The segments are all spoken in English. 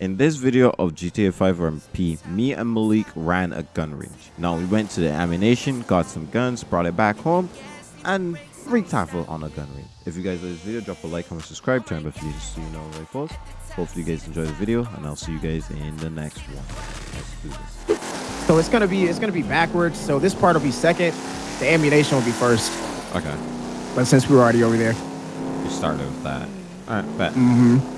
In this video of GTA 5 RMP, me and Malik ran a gun range. Now we went to the ammunition, got some guns, brought it back home, and wreaked havoc on a gun range. If you guys like this video, drop a like, comment, subscribe, turn on notifications so you know when I post. Hopefully you guys enjoy the video, and I'll see you guys in the next one. Let's do this. So it's gonna be it's gonna be backwards. So this part will be second. The ammunition will be first. Okay, But since we were already over there. we started with that. Alright, bet. Mm-hmm.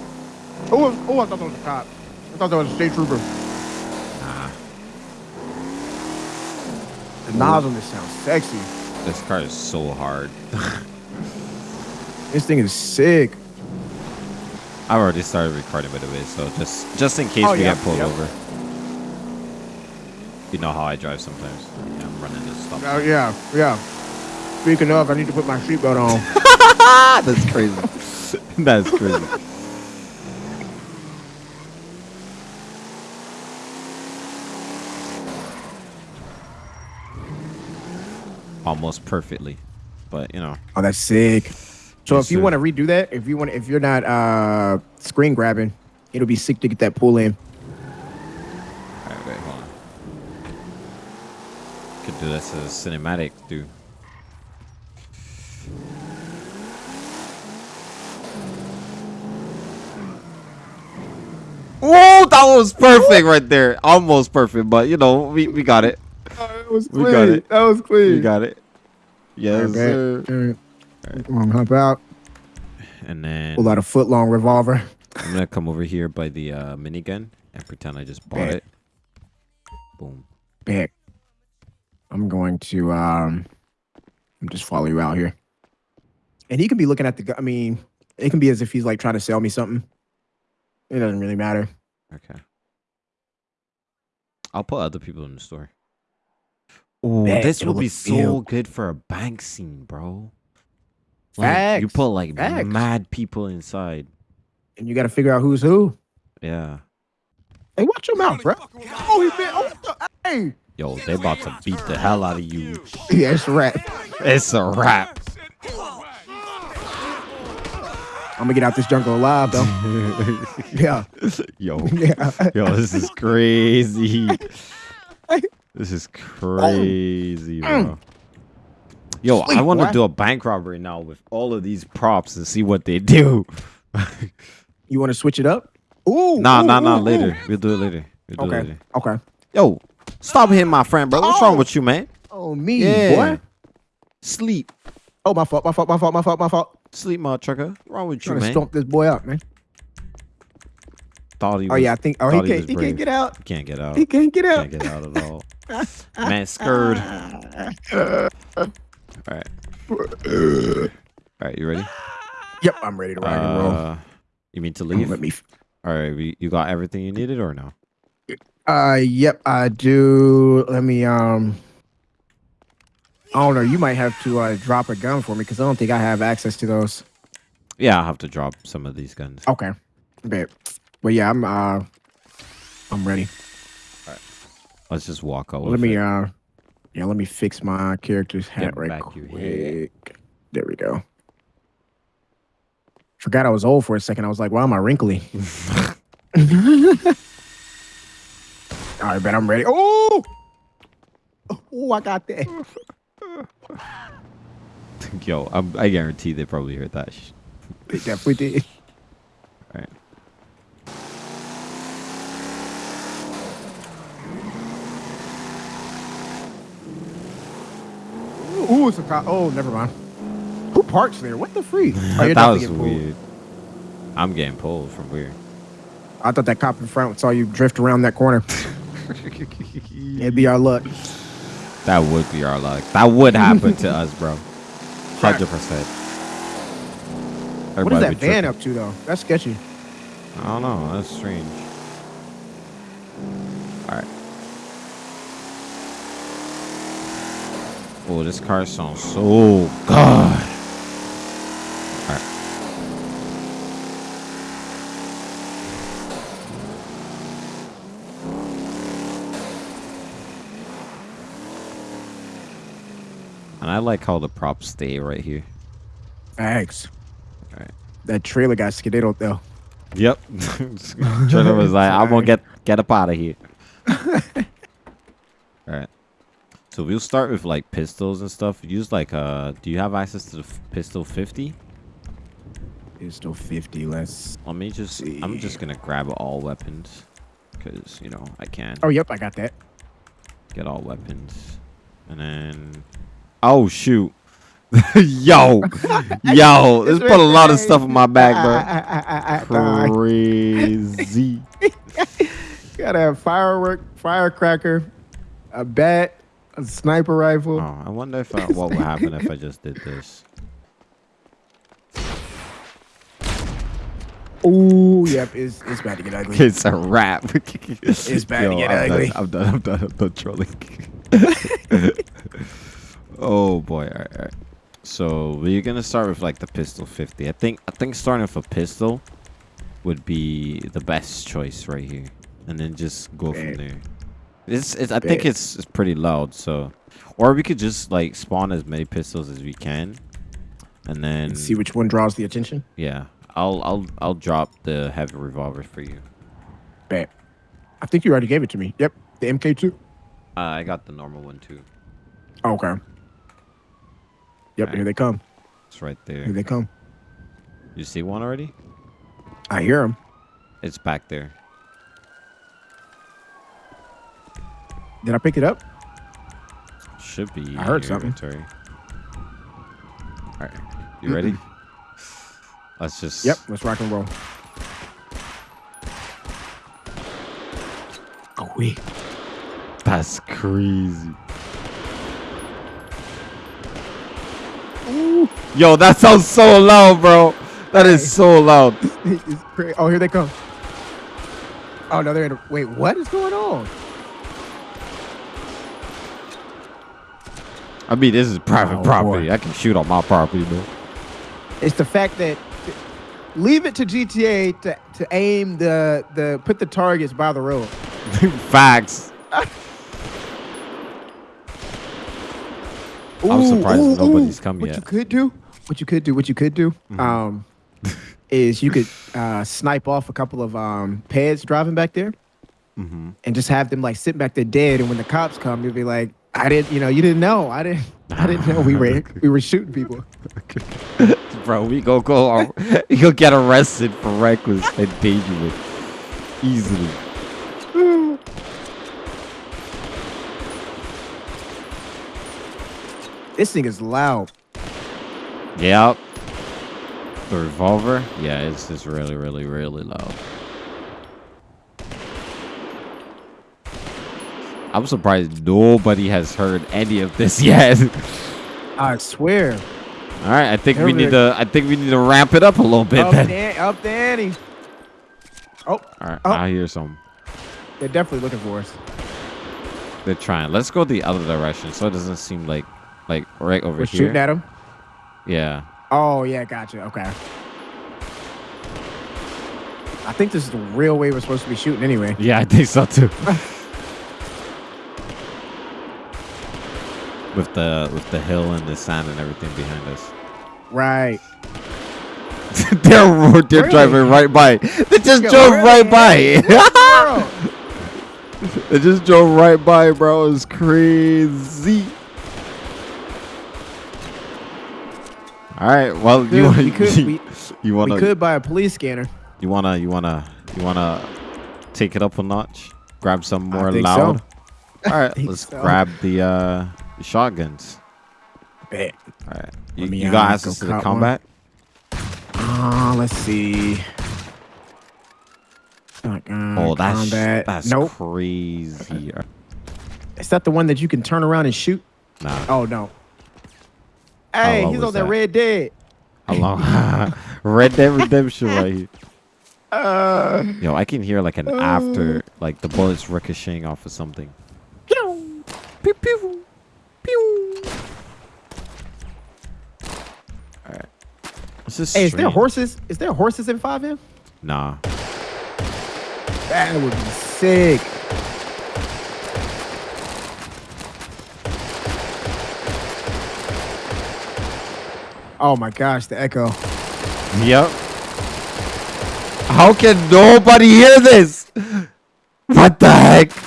Oh, oh, I thought that was a cop. I thought that was a state trooper. Nah, The knobs on this sound sexy. this car is so hard. This thing is sick. I've already started recording by the way, so just just in case Oh, we yeah, get pulled over. You know how I drive sometimes. Yeah, I'm running this stuff. Oh yeah, yeah. Speaking of, I need to put my seatbelt on. That's crazy. That's crazy. Almost perfectly, but you know, Oh, that's sick. So Yes, if you want to redo that, if you want, if you're not uh screen grabbing, it'll be sick to get that pull in. all right, wait, hold on. Could do this as cinematic, dude. Oh, that was perfect right there. Almost perfect, but you know, we, we got it. That was We got it. That was clean. We got it. Yes, sir. Come on, hop out. And then Pull out a foot long revolver. I'm gonna come over here by the uh, minigun and pretend I just bought Bet. it. Boom. Bet. I'm going to um I'm just follow you out here. And he can be looking at the gu- I mean, it can be as if he's like trying to sell me something. It doesn't really matter. Okay. I'll put other people in the store. Oh, Bet, this it'll be so real. good for a bank scene, bro. Like, you put like Facts. mad people inside. And you got to figure out who's who. Yeah. Hey, watch your mouth, bro. Oh, he been. Oh, what the, hey. Yo, they about to beat the hell out of you. Yeah, it's a wrap. It's a wrap. I'm gonna get out this jungle alive, though. yeah, Yo. yeah. Yo, this is crazy. This is um, crazy, mm. bro. Yo, I Sleep, want to do a bank robbery now with all of these props and see what they do. You want to switch it up? Ooh. nah, ooh, nah, nah. ooh, Later. ooh. We'll do it later. We'll do it Okay. later. Okay. Yo, stop hitting my friend, bro. What's wrong Oh. with you, man? Oh, me, Yeah. boy. Sleep. Oh, my fault. My fault. My fault. My fault. My fault. Sleep, mother trucker. What's wrong with you, Trying to man? stomp this boy out, man. Thought he oh, was, Oh yeah, I think. Oh, he can't. was he can't get out. He can't get out. He can't get out. Can't get out at all. man, scared. All right. All right, you ready? Yep, I'm ready to rock and roll. Uh, you mean to leave? Let me. All right, you got everything you needed or no? Uh, yep, I do. Let me. Um. I don't know. You might have to uh, drop a gun for me because I don't think I have access to those. Yeah, I'll have to drop some of these guns. Okay. Bet. But yeah, I'm. Uh. I'm ready. Let's just walk out. let me. it. Uh. Yeah. Let me fix my character's hat Get right quick. There we go. Forgot I was old for a second. I was like, why am I wrinkly? All right, bet I'm ready. Oh, oh, I got that. Yo, I'm, I guarantee they probably heard that. They definitely did. Ooh, it's a cop. Oh, never mind. Who parks there? What the freak? Oh, that was weird. I'm getting pulled from weird. I thought that cop in front saw you drift around that corner. It'd be our luck. That would be our luck. That would happen to us, bro. Hundred percent. What is that van up to though? That's sketchy. I don't know. That's strange. All right. Oh, this car sounds so good. And I like how the props stay right here. Thanks. All right. That trailer got skedaddled though. Yep. trailer was like, "I'm gonna get get up out of here." All right. So we'll start with like pistols and stuff. Use like uh, do you have access to the pistol 50? Pistol 50. Let's. Let me just. I'm just gonna grab all weapons, cause you know I can Oh, yep, I got that. get all weapons, and then. Oh shoot. yo, yo, this put a lot of stuff in my back, bro. Ah, ah, ah, bro. Crazy. Gotta have firework, firecracker, a bat, a sniper rifle. Oh, I wonder if I, uh, what would happen if I just did this. Oh, yep, it's it's about to get ugly. It's a wrap. It's bad to get I'm ugly. Done, I'm done. I'm done. I'm done trolling. oh boy! All right, all right. So we're gonna start with like the pistol 50. I think I think starting with a pistol would be the best choice right here, and then just go from there. It's, it's I think it's, it's pretty loud. So, or we could just like spawn as many pistols as we can, and then See which one draws the attention. yeah, I'll I'll I'll drop the heavy revolver for you. Bet. I think you already gave it to me. Yep, the MK2. Uh, I got the normal one too. Okay. Yep, here they come. It's right there. Here they come. You see one already? I hear them. It's back there. Did I pick it up? Should be. I heard something. inventory. All right, you ready? Let's just. Yep, let's rock and roll. Oh. That's crazy. Ooh. Yo, that sounds so loud, bro. That is so loud. Oh, here they come. Oh, no, they're in a, wait, what is going on? I mean, this is private Oh, property. boy. I can shoot on my property, man. It's the fact that leave it to GTA to, to aim the, the, put the targets by the road. Facts. I'm Ooh, surprised ooh, nobody's ooh. come what yet. you could do, what you could do, what you could do, Mhm. um, is you could uh, snipe off a couple of um, peds driving back there, Mm-hmm. and just have them like sitting back there dead. And when the cops come, you'll be like, "I didn't, you know, you didn't know. I didn't, I didn't know we were we were shooting people." Bro, we go go. You uh, go get arrested for reckless and dangerous easily. This thing is loud. Yep. The revolver? Yeah, it's just really, really, really loud. I'm surprised nobody has heard any of this yet. I swear. All right, I think we need to. I think we need to ramp it up a little bit. Up Then. the, up the ante. Oh, All right, Oh. I hear some. they're definitely looking for us. They're trying. Let's go the other direction, so it doesn't seem like, like right over We're here. shooting at them. yeah. Oh yeah, gotcha. Okay. I think this is the real way we're supposed to be shooting anyway. Yeah, I think so too. with the with the hill and the sand and everything behind us. Right. they're they're Really? driving right by. They just Yeah, drove right they by. They just drove right by, bro. It's crazy. All right. Well, you Could- wanna, we could we, you wanna we could buy a police scanner. you wanna you wanna you wanna take it up a notch. Grab some more loud. so. All right. Let's so. grab the uh the shotguns. Bet. All right. You, Let me, you got uh, access go to the combat? Ah, let's see. Shotgun, Oh, that's combat. that's nope. crazy. Is that the one that you can turn around and shoot? Nah. Oh no. Hey, he's on that that? Red Dead. How long? Red Dead Redemption right here. Uh, Yo, I can hear like an after, like the bullets ricocheting off of something. pew. Pew pew pew. All right. This is hey, is there horses? Is there horses in FiveM? Nah. That would be sick. Oh my gosh, the echo. Yep. How can nobody hear this? What the heck?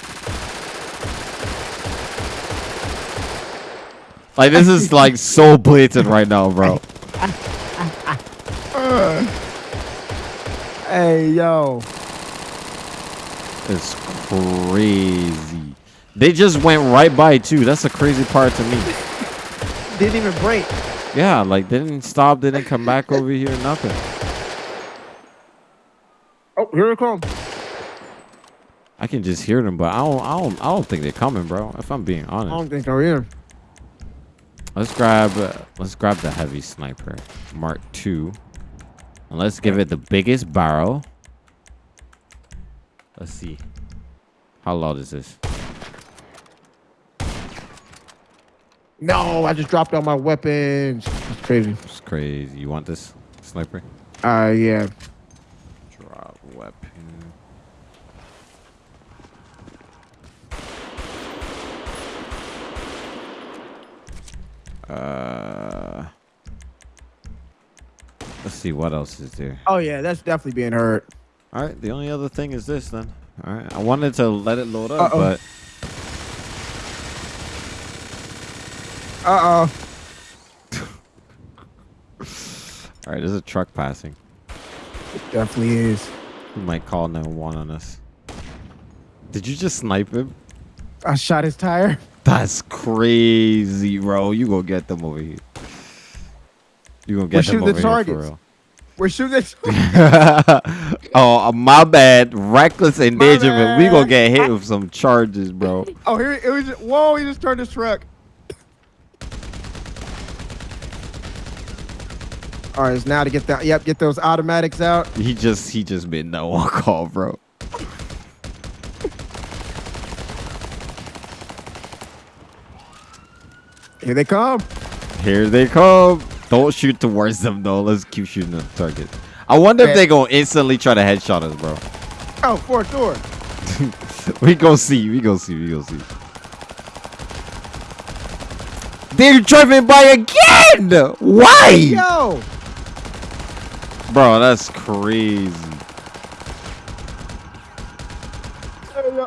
Like this is like so blatant right now, bro. Hey, yo. It's crazy. They just went right by too. That's the crazy part to me. Didn't even break. Yeah, like didn't stop, didn't come back over here, nothing. Oh, here it comes. I can just hear them, but I don't, I don't, I don't think they're coming, bro. If I'm being honest, I don't think they're here. Let's grab uh, let's grab the heavy sniper, Mark II. And let's give it the biggest barrel. Let's see. How loud is this? No, I just dropped all my weapons. It's crazy. It's crazy. You want this sniper? Uh, yeah. Drop weapon. Uh Let's see what else is there. Oh, yeah, that's definitely being hurt. All right, the only other thing is this then. All right, I wanted to let it load up, Uh-oh. but Uh oh. all right, there's a truck passing. It Definitely is. Who might call 911 on us? Did you just snipe him? I shot his tire. That's crazy, bro. You gonna get them over here. You gonna get We're them shooting over the here for real. We're shooting this. oh, uh, my bad. Reckless endangerment. We gonna get hit with some charges, bro. oh, here it was. Just, whoa, he just turned his truck. All right, it's now to get that. Yep, get those automatics out. He just he just made no one call, bro. Here they come. Here they come. Don't shoot towards them though. Let's keep shooting at the target. I wonder if they gonna instantly try to headshot us, bro. Oh, fourth door. We go see. We go see. We go see. They're driving by again. Why, Yo. bro? That's crazy.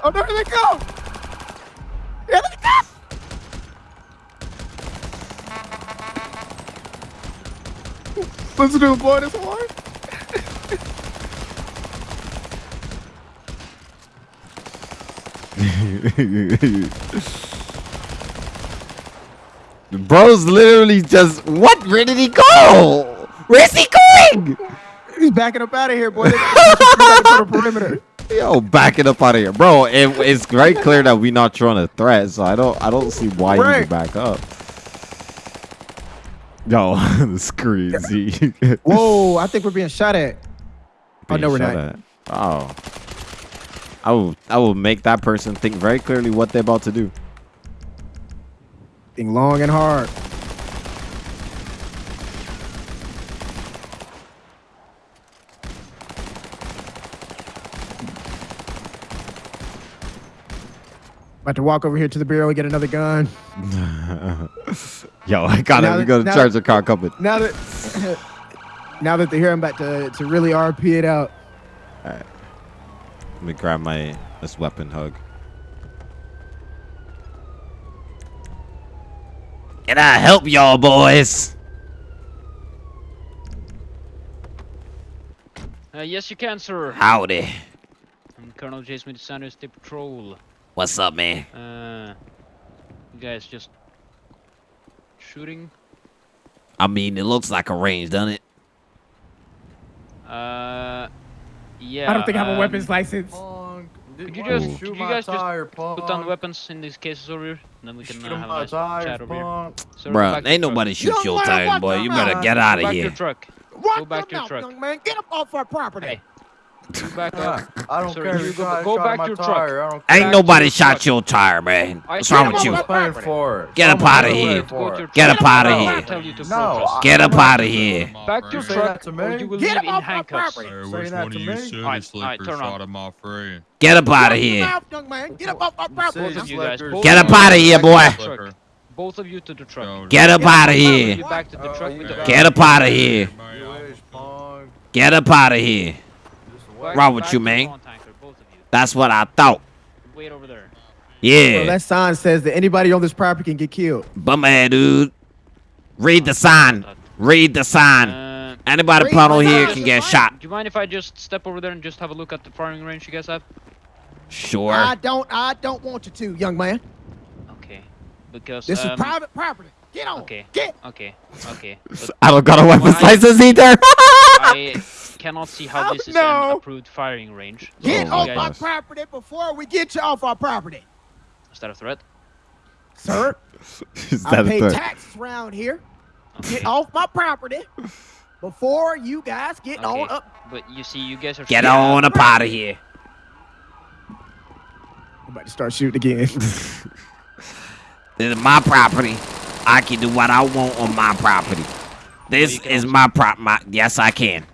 Oh, there they go. Here they go. To him blowing his horn. Bro's literally just what? Where did he go? Where's he going? He's backing up out of here, boy. To perimeter. Yo, backing up out of here, bro. It, it's very clear that we're not throwing a threat, so I don't, I don't see why you Right. would back up. Yo, it's crazy. Whoa, I think we're being shot at. Oh, no, Being we're not. at. Oh, I will, I will make that person think very clearly what they're about to do. Think long and hard. About to walk over here to the bureau and get another gun. Yo, I got Now it. We that- got a now- charger car company. Now that now that they're here, I'm about to, to really RP it out. Alright. Let me grab my this weapon hug. Can I help y'all, boys? Uh, yes, you can, sir. Howdy. I'm Colonel J. Smith Sanders, State Patrol. What's up, man? Uh, you guys just shooting? I mean, it looks like a range, doesn't it? Uh, yeah. I don't think I have a um, weapons license. Could you just, could you guys just put down the weapons in these cases over here? And then we can uh, have a nice chat over here. Sir, go Bruh, ain't nobody shoot don't your wanna tires, boy. You better get out Go of back to your here. truck. Walk back to your out, truck. young man. Get up off our property. Hey. You back up. I don't Sir, care. you You go- go back to your truck. tire. I don't Ain't Back nobody your shot truck. your tire, man. What's said wrong with you? for. Get up Someone outta will here. pay Go to for your it. Get up truck. outta I here. tell you to No, Get up out of here. Back to your truck, to or me. you will Get live in off my handcuffs. property. Say which that one to of you me. city Alright, slickers turn shot at my friend? Get up out of here. mouth, young man. Get up off our property. Of you guys. Slickers. both Get up you outta guys here, boy. Both of you to the truck. Get up out of here. back to the truck you with the got- Get up out of here. man, You y'all- wish, punk. Get up out of here. Just Wrong with you, man? lawn tanker, both of you. That's what I thought. Wait over there. Yeah. Bro, that sign says that anybody on this property can get killed. Bum ass dude. Read the sign. Read the sign. Uh, Anybody Read put on here can get shot. do you mind if I just step over there and just have a look at the firing range you guys have? Sure. I don't. I don't want you to, young man. Okay. Because This um, is private property. Get on. Okay. Get. Okay. Okay. But I don't got a weapons Why- license either. I cannot see how Oh, this is no. an approved firing range. Get Oh, off guys- my gosh. property before we get you off our property, Is that a threat? sir. Is I that a pay threat? taxes around here. Get off my property before you guys get on up. But you see, you guys are Get on at- up out of here. I'm about to start shooting again. This is my property. I can do what I want on my property. Oh, this you is my prop. My yes, I can.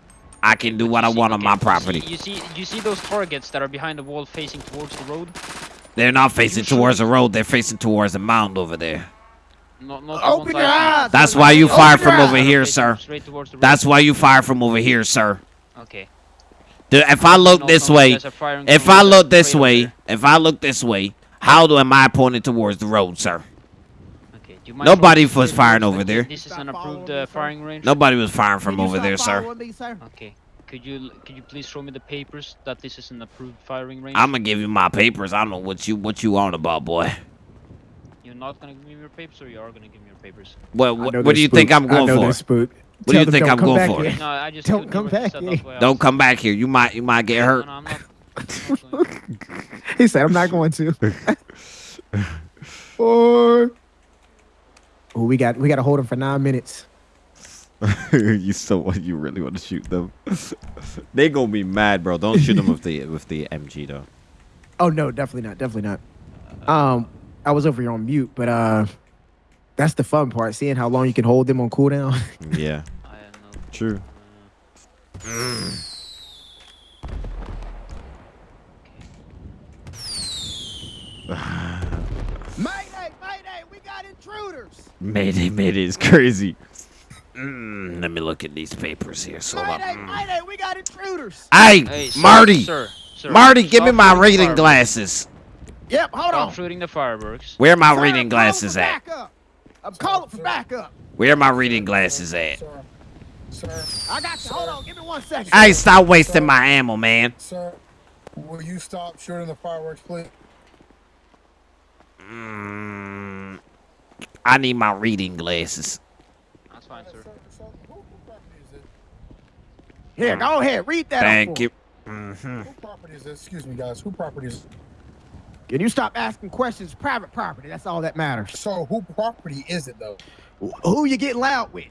I can do what I You see- want on my you see- property. You see, you see those targets that are behind the wall facing towards the road? They're not facing sure? towards the road. They're facing towards the mound over there. Not, not the Open your eyes. That's why you fire your from over here, sir. Straight towards the road. That's why you fire from over here, sir. Okay. Dude, if I look No, this no, way, guys are firing if I look this way, if I look this way, how do am I pointing towards the road, sir? Okay. Do you mind Nobody showing me was firing papers over that there. This is an approved uh, firing range. Nobody was firing from over there, sir. me, sir? Okay. Could you could you please show me the papers that this is an approved firing range? I'm gonna give you my papers. I don't know what you what you on about, boy. You're not gonna give me your papers, or you are gonna give me your papers? What I what, do they're you think. I'm I going know for? they're spooked. What do Tell you them think don't I'm come going back for? here. No, I just Don't couldn't come hear what you back here. that's why I Don't come back here. You might you might get hurt. no, I'm not. I'm not going- He said, "I'm not going to." or, we got we got to hold them for nine minutes. you so what? You really want to shoot them? they gonna be mad, bro. Don't shoot them with the with the MG though. Oh no, definitely not, definitely not. Um, I was over here on mute, but uh, that's the fun part, seeing how long you can hold them on cooldown. Yeah, I don't know. true Mayday, mayday, we got intruders. Mayday, mayday is crazy. Mm, let me look at these papers here. So, Mayday, mm. mayday, we got intruders. hey, Hey, sir, Marty, Sir, sir, Marty, give me my reading glasses. Yep, hold Stop on. shooting the fireworks. Where are my Sir, reading I'm glasses at? backup. I'm calling for backup. Where my reading glasses at? Sir, sir, I got you. Hold on, give me one second. Hey, stop wasting my ammo, man. sir, will you stop shooting the fireworks, please? Mm, I need my reading glasses. That's fine, sir. Sir, sir, who, who property is it? Here, go ahead, read that. Thank you. me. hmm Who property is this? Excuse me, guys. Who property is Can you stop asking questions? Private property. That's all that matters. So, who property is it, though? Who you getting loud with?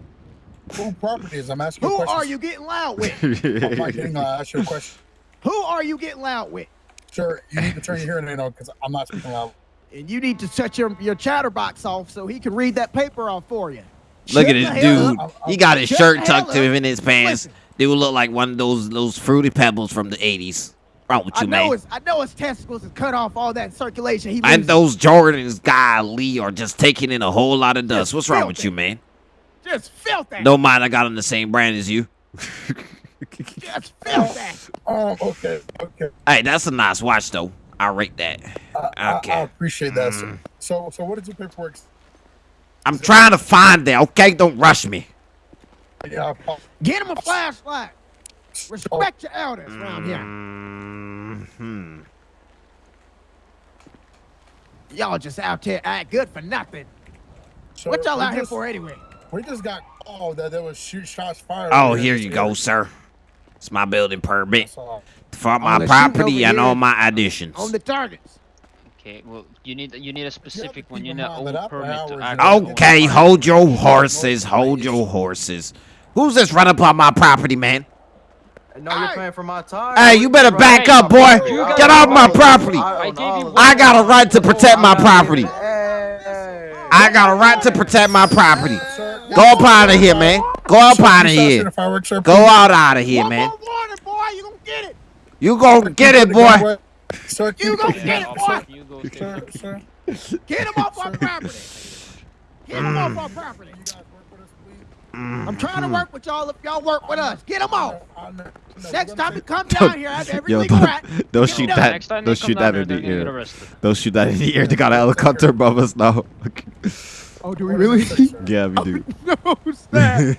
Who property is? I'm asking Who a question. are you getting loud with? I'm not getting uh, ask you a question. Who are you getting loud with? Sir, you need to turn your hearing aid on because I'm not speaking loud. And you need to shut your, your chatterbox off so he can read that paper off for you. Look Shut at this dude. up. He got his Shut shirt tucked to up. in his pants. Listen. Dude look like one of those those fruity pebbles from the '80s. Wrong with I you, know man? his I know his testicles is cut off all that circulation. He And loses. those Jordans, guy Lee, are just taking in a whole lot of dust. What's wrong with you, man? just felt that. Don't mind, I got on the same brand as you. Just felt that. Um, okay, okay. Hey, that's a nice watch, though. I rate that. I, I, Okay. I appreciate that, Mm. sir. So, so what is your paperwork? I'm trying to find that. Okay, don't rush me. Yeah, I apo- Get him a flashlight. Respect your elders around here. Hmm. Y'all just out here act good for nothing. sir, What y'all we out here for anyway? We just got called that there was shoot shots fired. Oh, over here you this go, sir. It's my building permit That's all. For my All the shooting property and all my additions. On the targets. Okay, well, you need you need a specific one. You need in an old permit to act. Okay, hold your horses. Hold your horses. Who's this running up on my property, man? No, you're Hey. paying for my time. Hey, you better back up, boy. Get off my property. I gave you I got a right to protect my property. I got a right to protect my property. Go up out of here, man. Go up out of you stop shooting here. fireworks, sir, Go please. out out of here, One man. More warning, boy. You gonna get it. Gonna get it, boy. Sir, You keep- gonna get it, boy. you Sir, sir, Get him off our property. Get him off our property. you guys work with us, I'm mm. trying to work with y'all if y'all work with us. Get them off. I know- I know, Next time you come down here, I have every Yo, don't, rat. don't shoot that. Don't shoot that in the ear. Don't shoot that in the ear. They got a helicopter above us now. Oh, do we really? yeah, we do. no, snap.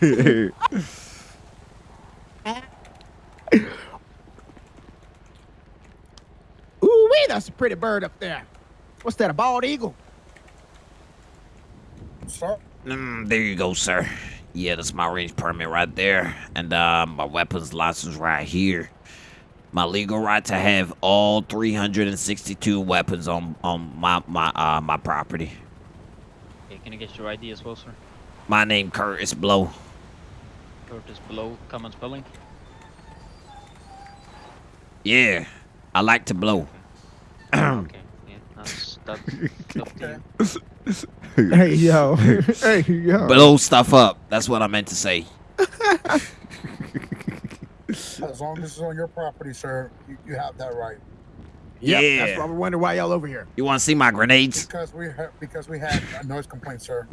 Ooh, wee, that's a pretty bird up there. What's that, a bald eagle? Sir, Mm, there you go, sir. Yeah, that's my range permit right there. And uh, my weapons license right here. My legal right to have all 362 weapons on on my my uh my property. Okay, can I get your ID as well, sir? My name Curtis Blow. Curtis below, common spelling. Yeah, I like to blow. Okay, yeah, that's that's up to you. Hey, yo. hey, yo. Blow stuff up. That's what I meant to say. as long as it's on your property, sir, you, you have that right. Yep, Yeah. That's why we wonder why y'all over here. You want to see my grenades? Because we ha- because we had a noise complaint, sir.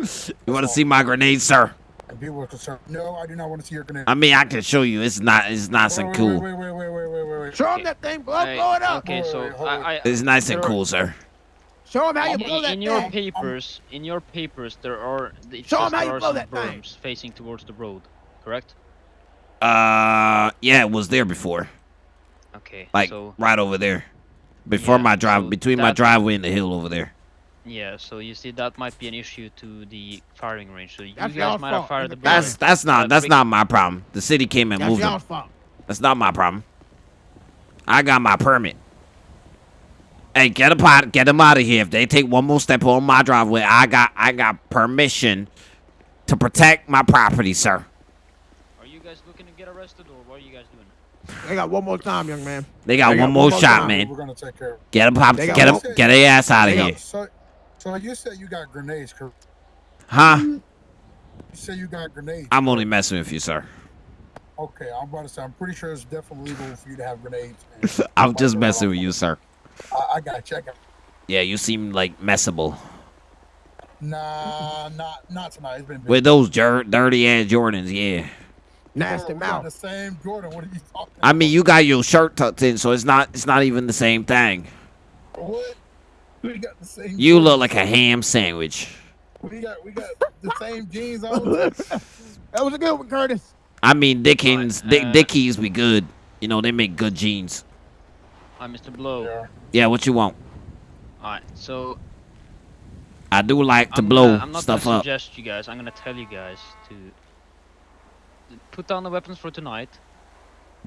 You want to see my grenades, sir? And people were concerned. No, I do not want to see your grenades. I mean, I can show you. It's not. It's nice and wait, cool. Wait, wait, wait, wait, Show Okay. him that thing, blow, Hey, blow it up. Okay, so wait, hold I, on. I It's nice and cool, sir. Show him how you in, blow that in your thing. papers, in your papers, there are it Show 'em says how there you are blow some that thing. facing towards the road, correct? Uh, yeah, it was there before. Okay, Like so right over there. Before Yeah, my drive, so between my driveway and the hill over there. yeah, so you see that might be an issue to the firing range. So you That's guys y'all's might have fired the That's- That's not that's not my problem. The city came and That's moved y'all's them. fault. That's not my problem. I got my permit. Hey, get a pot, get them out of here. If they take one more step on my driveway, I got I got permission to protect my property, sir. Are you guys looking to get arrested, or what are you guys doing? They got one more time, young man. They got They got one more one more shot, time. man. We're gonna take care. of it. Get them, pop, They get them, get their ass out of They got- here, So, so you said you got grenades, correct? huh? You said you got grenades. I'm only messing with you, sir. Okay, I'm about to say. I'm pretty sure it's definitely legal for you to have grenades. and- I'm just messing with you, sir. I, I gotta check it. Yeah, you seem like messable Nah, not not tonight. It's been busy. with those dirty ass Jordans. Yeah, Nasty Bro, mouth. The same Jordan. What are you talking? I mean you got your shirt tucked in, so it's not it's not even the same thing. what? We got the same. You look like a ham sandwich. We got we got the same jeans on. That was a good one, Curtis. I mean Dickens, Fine, Dick uh, Dickies, we good. You know they make good jeans. Hi, Mr. Blow. Yeah. Yeah, what you want? Alright, so I do like to I'm blow gonna, I'm not stuff gonna up. suggest you guys. I'm gonna tell you guys to to put down the weapons for tonight.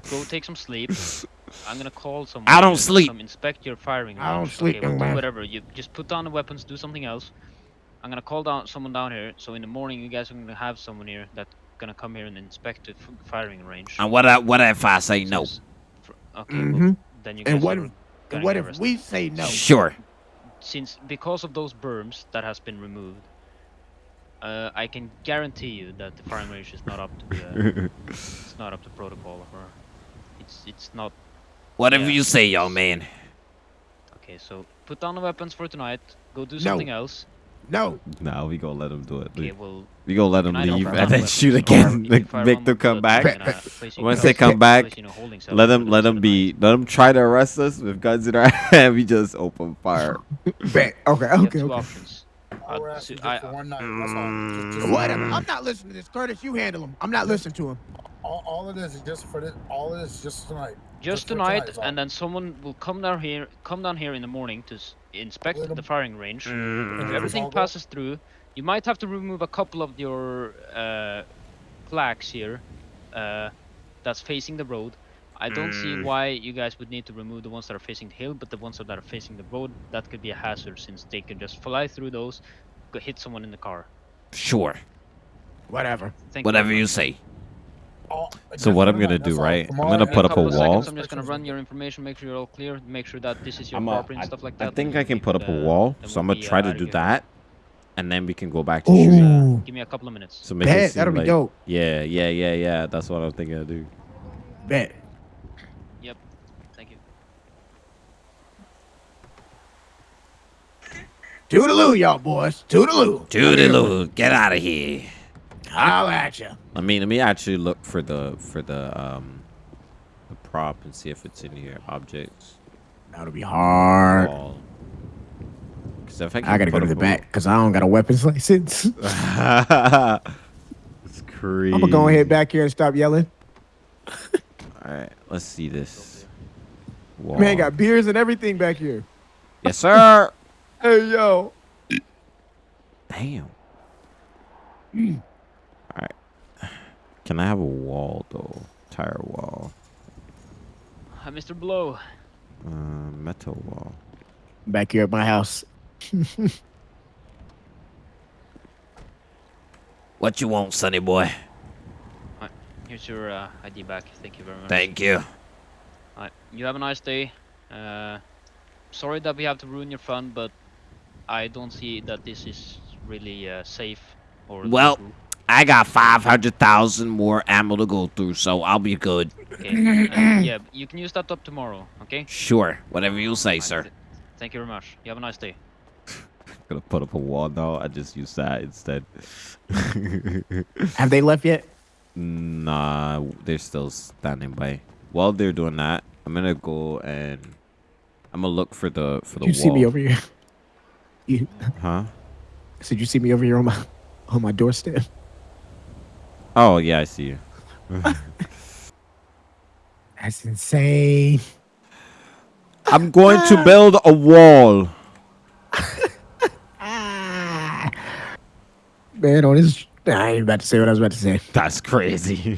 Go take some sleep. I'm gonna call someone. I don't sleep. Come inspect your firing range. I don't sleep, Okay, well, do whatever. You just put down the weapons. Do something else. I'm gonna call down someone down here. So in the morning, you guys are gonna have someone here that's gonna come here and inspect the firing range. And what I, what if I say no? Since- for- okay. well, Mhm. then you guys And what are if, gonna what if arrested. we say no? Sure. since because of those berms that has been removed, uh, I can guarantee you that the firing range is not up to the, it's not up to protocol or it's it's not Whatever Yeah. you say, young man. okay. So put down the weapons for tonight. Go do No. something else. No. Nah, we gonna let him do it. Okay, well. We gonna let him leave and then shoot again. Make, make them come back. I'm gonna place you in Once they come back, place you in a holding cell Let them let them the night. be let them try to arrest us with guns in our hand. We just open fire. Bet. Okay. Okay. two Okay. options. I'll Uh, arrest so you I- just for one night. That's all. Just, just, Whatever. I'm not listening to this, Curtis. You handle him. I'm not listening to him. all, all it is is just for this. All it is is just tonight. Just for tonight, is all. and then someone will come down here, come down here in the morning to s- inspect the firing range. If Mm. everything all go- passes through, you might have to remove a couple of your uh, flags here uh, that's facing the road. I don't see Mm. why you guys would need to remove the ones that are facing the hill, but the ones that are facing the road, that could be a hazard since they can just fly through those, could hit someone in the car. Sure. Whatever. Thank Whatever very you say. All- So what I'm gonna tonight, do, that's all. right? I'm gonna put up a wall. Seconds, I'm just gonna run your information, make sure you're all clear, make sure that this is your I'm property and stuff like that. I think I can put up a uh, wall, then so I'm gonna try uh, to do that, and then we can go back to shooting. Ooh. Give me a couple of minutes. So make Bet. seem That'll be dope. yeah, yeah, yeah, yeah. That's what I'm thinking to do. Bet. Yep. Thank you. Toodaloo, y'all boys. Toodaloo. Toodaloo, get out of here. Holla at you. I mean, let me actually look for the for the um the prop and see if it's in here. Objects. That'll be hard. Wall. 'Cause if I, I gotta go to the back because I don't got a weapons license. it's crazy. I'm gonna go ahead back here and stop yelling. All right, let's see this. Wall. Man, got beers and everything back here. yes, sir. Hey yo. Damn. Can I have a wall though? Tire wall. Hi, Mr. Blow. Uh, metal wall. Back here at my house. What you want, sonny boy? Here's your uh, ID back. Thank you very much. Thank you. Alright, you have a nice day. Uh, sorry that we have to ruin your fun, but I don't see that this is really uh, safe or Well- legal. I got 500,000 more ammo to go through, so I'll be good. Okay. uh, yeah, you can use that up tomorrow. Okay. Sure, whatever you say, Alright, sir. Thank you very much. You have a nice day. I'm Gonna put up a wall now. I just use that instead. Have they left yet? nah, they're still standing by. While they're doing that, I'm gonna go and I'm gonna look for the for the you wall. see me over here? You Huh? said you see me over here on my on my doorstep. Oh yeah, I see you. That's insane. I'm going to build a wall. Man, on this I ain't about to say what I was about to say. That's crazy.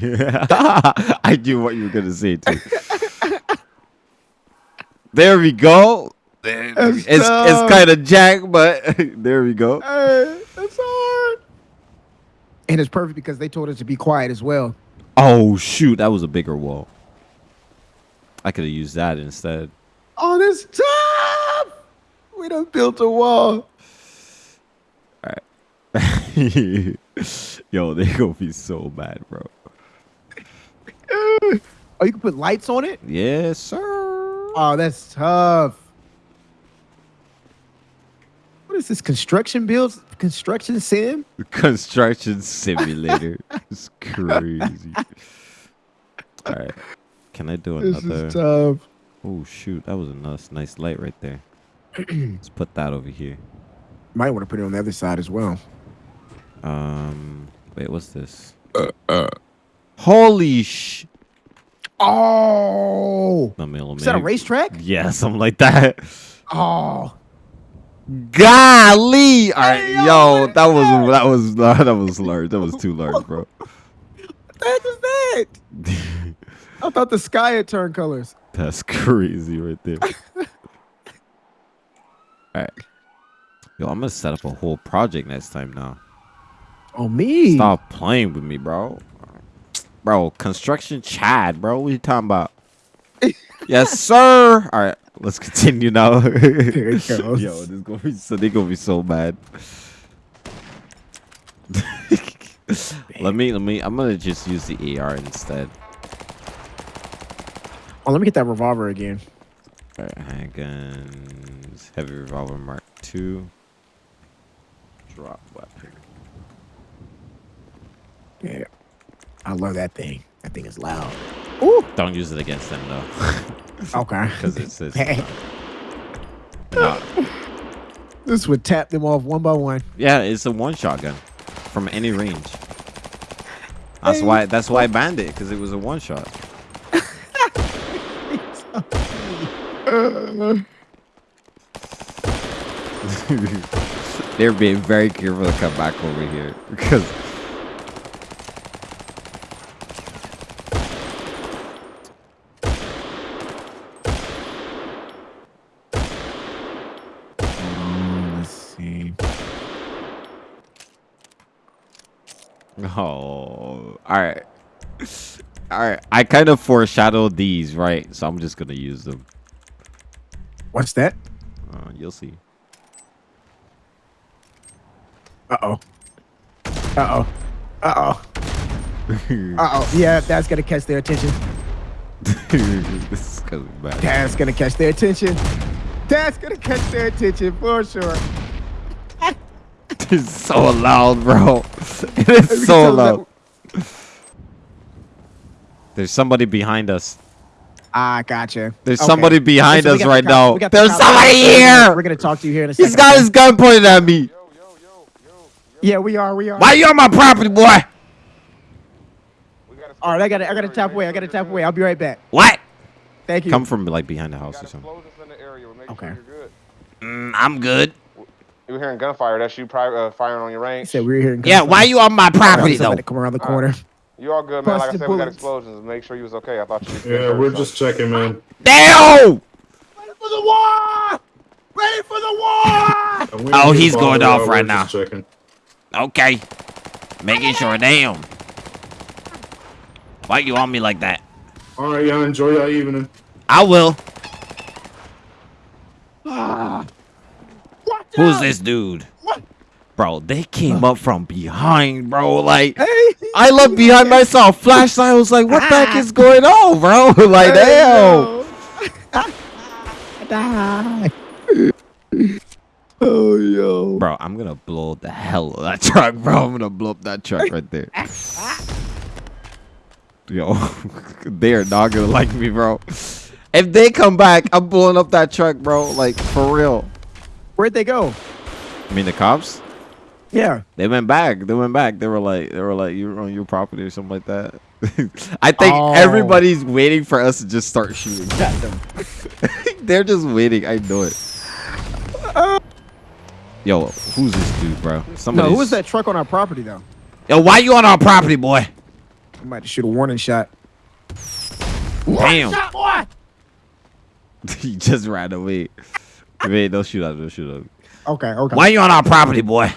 I knew what you were gonna say too. there we go. That's It's it's kind of jack, but there we go. Hard. And it's perfect because they told us to be quiet as well. Oh shoot, that was a bigger wall. I could have used that instead. Oh, this tough. We done built a wall. All right. Yo, they gonna be so bad, bro. Oh, you can put lights on it? Yes, sir. Oh, that's tough. What is this? Construction builds? Construction sim? Construction simulator. it's crazy. All right. Can I do This another? is tough. Oh shoot, that was a nice, nice light right there. Let's put that over here. Might want to put it on the other side as well. Um, wait, what's this? Uh, uh. Holy sh! Oh, is that a racetrack? Yeah, something like that. Oh, Golly! All right, Hey, yo, what was that? that was uh, that was large. That was too large, bro. what the heck is that? I thought the sky had turned colors. That's crazy right there. All right, yo, I'm gonna set up a whole project next time now. Oh, me. Stop playing with me, bro. Bro, construction Chad, bro. What you talking about? yes, sir. All right, let's continue now. There it goes. Yo, this gonna be so they gonna be so bad. let me, let me. I'm gonna just use the AR instead. Oh, let me get that revolver again. All right, handguns, heavy revolver Mark II. Drop weapon. Yeah. I love that thing. That thing is loud. Don't use it against them though, Okay. because it says. No. this would tap them off one by one. Yeah, it's a one shot gun from any range. That's Hey. why. That's why I banned it because it was a one shot. They're being very careful to come back over here because. Um, let's see. Oh, all right, all right. I kind of foreshadowed these, right? So I'm just gonna use them. What's that? Uh, you'll see. Uh oh. Uh oh. Uh oh. Uh oh. Yeah, that's gonna catch their attention. this is gonna be bad. That's gonna catch their attention. That's gonna catch their attention for sure. It's so loud, bro. It is so loud. There's somebody behind us. Ah, gotcha. There's Okay. somebody behind Listen, we us got the right now. the There's somebody here. We're gonna talk to you here in a second. He's got his gun pointed at me. Yeah, we are. We are. Why you on my property, boy? All right, I got to I got to tap away. I got to tap away. I'll be right back. What? Thank you. Come from like behind the house or something. Okay. Mm, I'm good. You were hearing gunfire. That's you pri- uh, firing on your range. said we were here. in Yeah, gunfire. why you on my property though? Somebody come around the corner. You all good, man? Like I Busted said, we got explosions. Make sure you was okay. I thought you. Yeah, hurt we're something. just checking, man. Damn! Ready for the war! Ready for the war! Oh, he's going off right we're Checking. Okay. Making sure. Damn. Why you on me like that? All right, y'all enjoy your evening. I will. Watch Who's this dude? Bro, they came up from behind, bro. Like Hey, I looked behind myself, flashlight. I was like, what the heck is going on, bro? like, damn. Die. oh yo. Bro, I'm gonna blow the hell of that truck, bro. I'm gonna blow up that truck right there. Yo, they're not gonna like me, bro. If they come back, I'm blowing up that truck, bro. Like for real. Where'd they go? I mean, the cops. Yeah. They went back. They went back. They were like, they were like, you're on your property or something like that. I think Oh. everybody's waiting for us to just start shooting at them. They're just waiting. I know it. Uh. Yo, who's this dude, bro? No, Somebody. who was that truck on our property though? Yo, why you on our property, boy? I might shoot a warning shot. Damn. Shot, boy. he just ran away. Wait, don't shoot at him. Don't shoot at him. Okay, okay. Why you on our property, boy?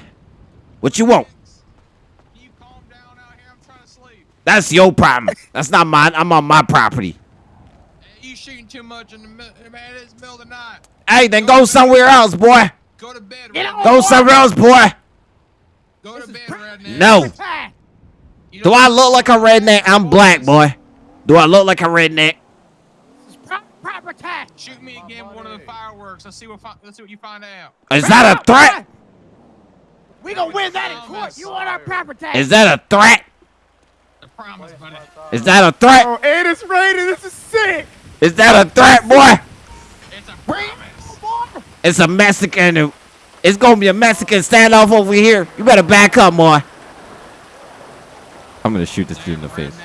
What you want? You calm down out here. I'm trying to sleep. That's your problem. That's not mine. I'm on my property. Hey, you shooting too much in the middle, man. It's the middle of the night. Hey, then go somewhere else, boy. Go to bed. redneck. Go somewhere else, boy. Go to bed, redneck. No. Do I look like a redneck? I'm black, boy. Do I look like a redneck? Shoot me again with one of the fireworks. Let's see what. Let's see what you find out. Is that a threat? We gonna win that in court. You want our property? Is that a threat? I promise, buddy. Is that a threat? Oh, and it's raining. This is sick. Is that a threat, boy? It's a promise. It's a Mexican. It's gonna be a Mexican standoff over here. You better back up, boy. I'm gonna shoot this dude in the face.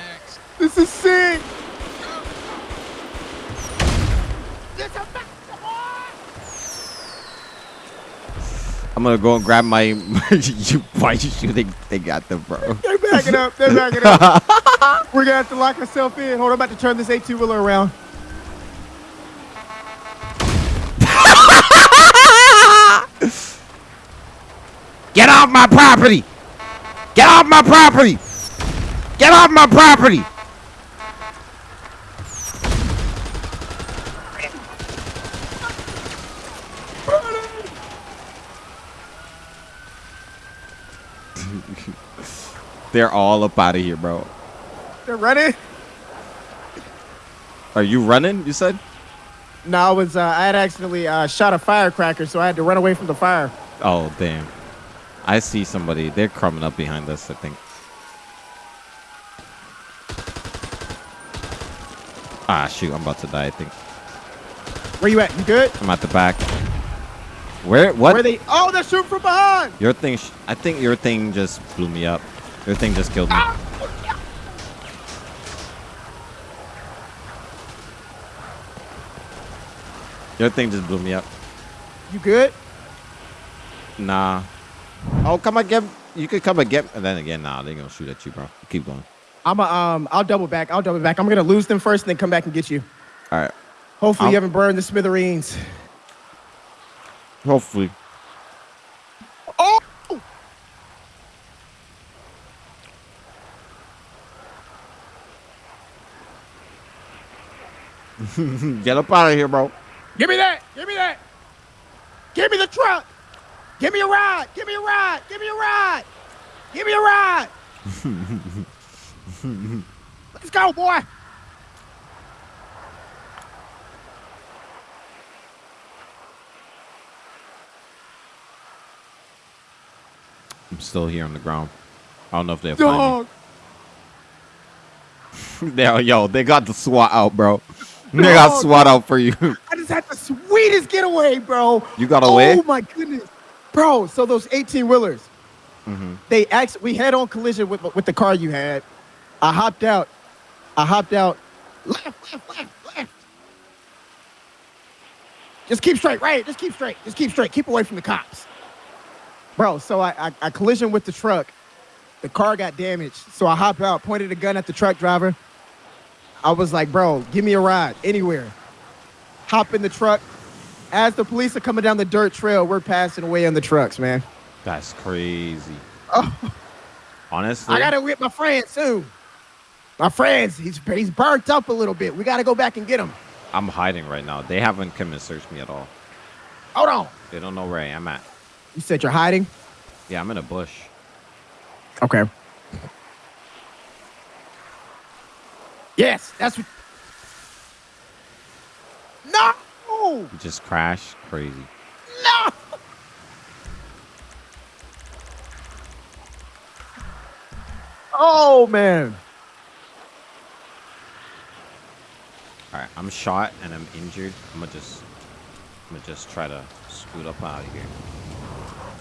This is sick. I'm gonna go and grab my. you, why you shooting? They got them, bro. They're backing up. They're backing up. We're gonna have to lock ourselves in. Hold on, I'm about to turn this 18 wheeler around. Get off my property! Get off my property! Get off my property! They're all up out of here, bro. They're running. Are you running? You said? No, I was. Uh, I had accidentally uh, shot a firecracker, so I had to run away from the fire. Oh damn! I see somebody. They're coming up behind us. I think. Ah shoot! I'm about to die. I think Where you at? You good? I'm at the back. Where? What? Where they? Oh, they're shooting from behind. Your thing. Sh- I think your thing just blew me up. Your thing just killed me. Your thing just blew me up. You good? Nah. Oh, come again. You could come again. And then again, nah, they're gonna shoot at you, bro. Keep going. I'm a, um. I'll double back. I'll double back. I'm gonna lose them first, and then come back and get you. All right. Hopefully, I'll- you haven't burned the smithereens. Hopefully. Oh! Get up out of here, bro. Give me that. Give me that. Give me the truck. Give me a ride. Give me a ride. Give me a ride. Give me a ride. Let's go, boy. I'm still here on the ground. I don't know if they'll find Dog. me. They- yo, they got the SWAT out, bro. Got Dog. SWAT out for you. I just had the sweetest getaway, bro. you got away? Oh my goodness, bro. So those 18 wheelers, hmm they actually we head on collision with with the car you had. I hopped out. I hopped out. Left, left, left, left. Just keep straight, right? Just keep straight. Just keep straight. Keep away from the cops, bro. So I I, I collision with the truck. The car got damaged, so I hopped out, pointed a gun at the truck driver. I was like, bro, give me a ride anywhere. Hop in the truck. As the police are coming down the dirt trail, we're passing away on the trucks, man. That's crazy. Oh. Honestly, I gotta whip my friend too. My friends, he's he's burnt up a little bit. We gotta go back and get him. I'm hiding right now. They haven't come and searched me at all. Hold on. They don't know where I am at. You said you're hiding. Yeah, I'm in a bush. Okay. Yes, that's what. No, You just crashed. Crazy. no. Oh man. All right, I'm shot and I'm injured. I'm gonna just, I'm gonna just try to scoot up out of here.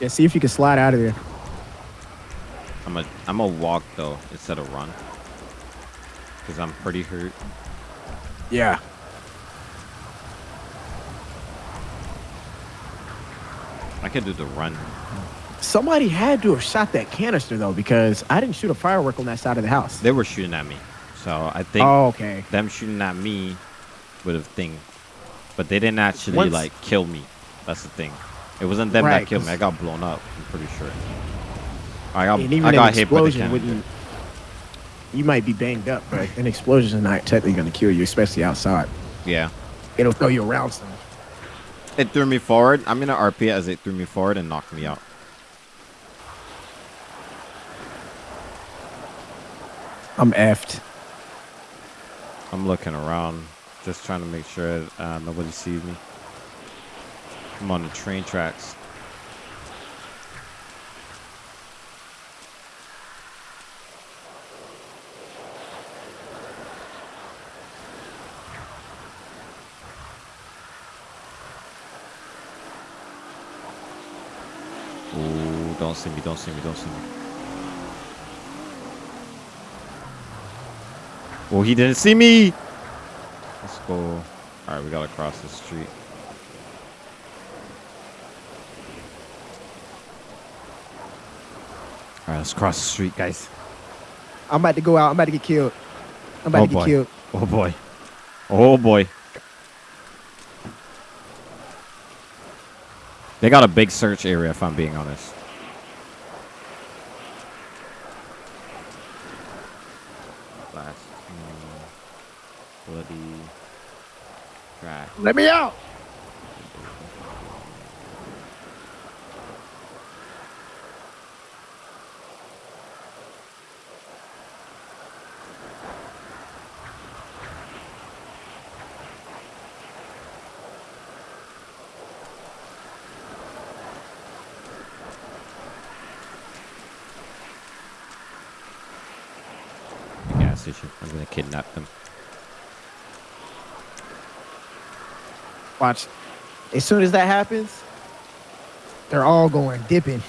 Yeah, see if you can slide out of there. I'm gonna, I'm gonna walk though instead of run, cause I'm pretty hurt. Yeah. I could do the run. Somebody had to have shot that canister though, because I didn't shoot a firework on that side of the house. They were shooting at me, so I think Oh, okay. them shooting at me would have thing, but they didn't actually Once- like kill me. That's the thing. It wasn't them Right, that killed me. I got blown up. I'm pretty sure. I got, I got hit by the cannon. You might be banged up, but an explosion is not technically going to kill you, especially outside. Yeah. It'll throw you around some. It threw me forward. I'm in an RP as it threw me forward and knocked me out. I'm effed. I'm looking around, just trying to make sure uh, nobody sees me. I'm on the train tracks. Ooh, don't see me, don't see me, don't see me. Oh, he didn't see me. Let's go. All right, we gotta cross the street. All right, let's cross the street, guys. I'm about to go out. I'm about to get killed. I'm about Oh, to get boy. killed. Oh boy. Oh boy. They got a big search area, if I'm being honest. Let me out. Gas. I'm gonna kidnap them. Watch. As soon as that happens, they're all going dipping.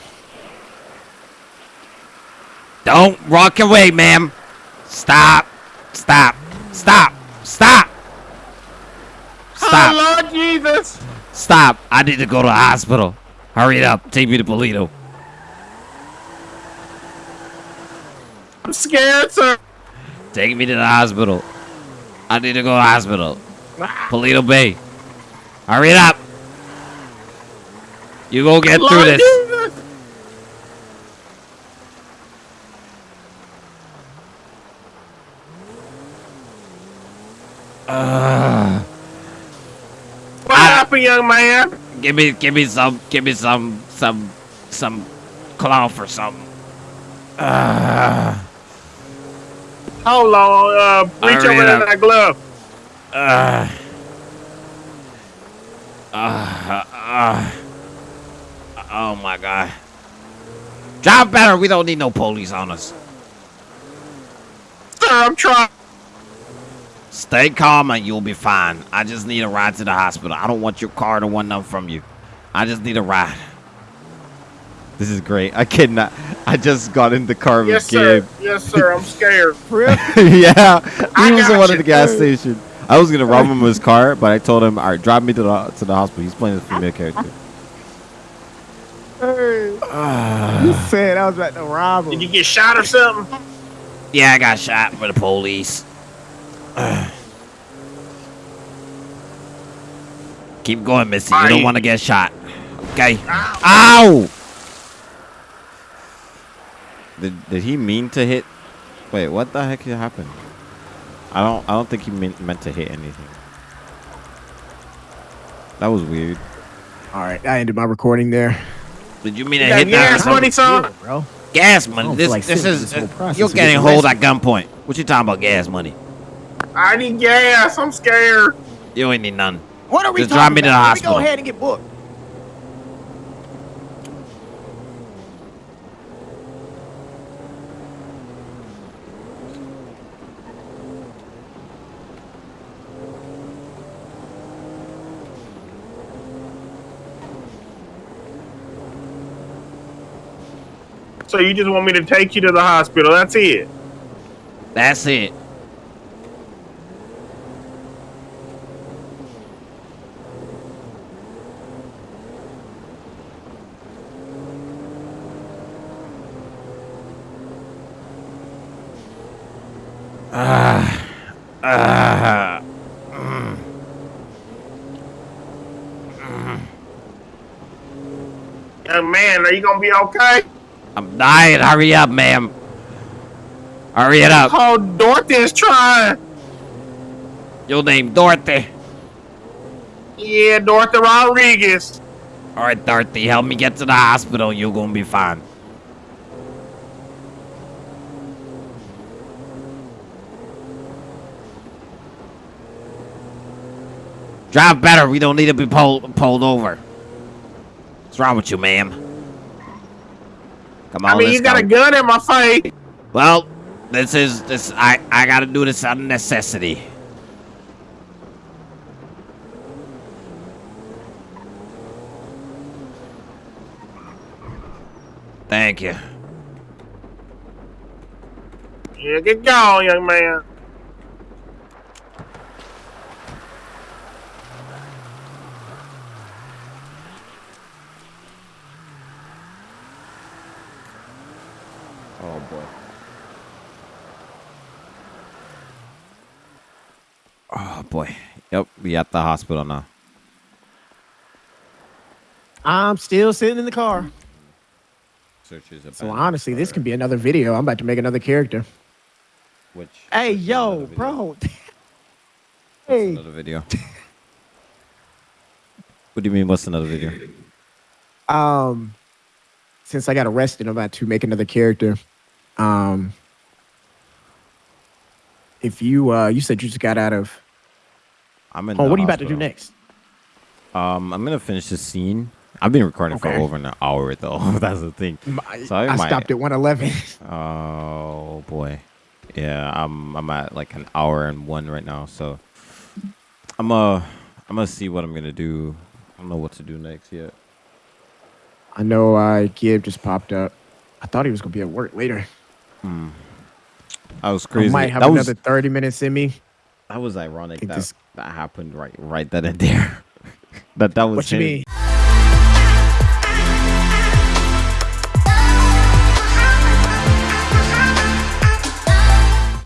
Don't walk away, ma'am. Stop. Stop. Stop. Stop. Stop. Lord Jesus! Stop. I need to go to the hospital. Hurry it up. Take me to Paleto. I'm scared, sir. Take me to the hospital. I need to go to the hospital. Ah. Paleto Bay. Hurry it up. You go get through this. Uh, What happened, young man? give me, give me some, give me some, some, some cloth or something. Uh, Hold on. Uh, reach over in that glove. uh, uh, uh, oh my god. Drive better. We don't need no police on us. Sir, I'm trying. Stay calm and you'll be fine. I just need a ride to the hospital. I don't want your car to run up from you. I just need a ride. This is great. I cannot. I just got in the car with Yes, sir. Yes, sir. I'm scared. yeah, I he was the one at the gas station. I was gonna rob him of his car, but I told him, "All right, drive me to the to the hospital." He's playing the female character. Hey. You said I was about to rob him. Did you get shot or something? Yeah, I got shot by the police. Keep going, Missy. You don't want to get shot. Okay. Ow! Did did he mean to hit? Wait, what the heck happened? I don't I don't think he meant meant to hit anything. That was weird. All right, I ended my recording there. Did you mean to You got hit that? or gas money, son? bro. Gas money. don't This, like this is through this whole uh, process you're getting hold at gunpoint. What you talking about? Gas money? I need gas. I'm scared. You ain't need none. What are we Just talking drive me to the about? Let hospital. me go ahead and get booked. So you just want me to take you to the hospital? That's it. That's it. Ah, ah, mm. Young man, are you gonna be okay? I'm dying. Hurry up, ma'am. Hurry it up. Oh, Dorothy's trying. Your name Dorothy. Yeah, Dorothy Rodriguez. All right, Dorothy, help me get to the hospital. You're gonna be fine. Drive better. We don't need to be pulled pulled over. What's wrong with you, ma'am? Come on, I mean, you got go. a gun in my face. Well, this is this. I I gotta do this out of necessity. Thank you. Yeah, get going, young man. Oh boy. Oh boy. Yep, we at the hospital now. I'm still sitting in the car. Searches So honestly, this can be another video. I'm about to make another character. which. Hey, yo, bro. Hey, Another video. what do you mean? What's another video? um, since I got arrested, I'm about to make another character. Um, if you uh, you said you just got out of. I'm in. Oh, the what are you about to do hospital. next? Um, I'm gonna finish the scene. I've been recording for Okay. over an hour though. That's the thing. I, So I I might- stopped at 111. Oh boy. Yeah, I'm I'm at like an hour and one right now, so I'm uh I'm gonna see what I'm gonna do. I don't know what to do next yet. I know uh, Gib just popped up. I thought he was gonna be at work later. Hmm. That was I might have that was another 30 minutes in me. that was ironic that this- that happened right right then and there. that that was What you mean?